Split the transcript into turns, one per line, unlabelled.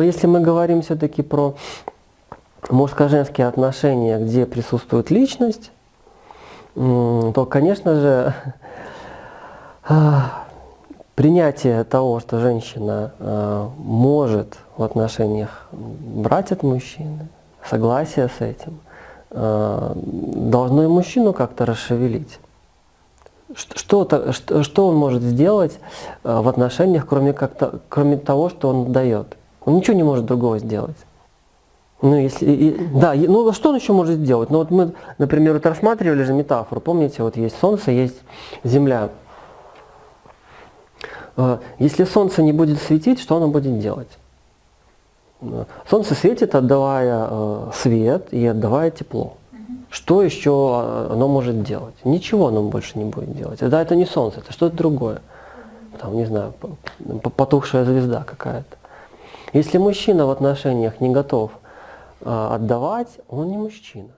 Если мы говорим все-таки про мужско-женские отношения, где присутствует личность, то, конечно же, а, принятие того, что женщина а, может в отношениях брать от мужчины, согласие с этим, а, должно и мужчину как-то расшевелить. Что, что, он может сделать в отношениях, кроме, как-то, кроме того, что он дает? Он ничего не может другого сделать. Ну, если, и- да, ну что он еще может сделать? Ну вот мы, например, вот рассматривали же метафору, помните, вот есть Солнце, есть Земля. Э, Если Солнце не будет светить, что оно будет делать? Солнце светит, отдавая э, свет и отдавая тепло. Что еще э, оно может делать? Ничего оно больше не будет делать. Да, это не Солнце, это что-то другое. Там, не знаю, потухшая звезда какая-то. Если мужчина в отношениях не готов э, отдавать, он не мужчина.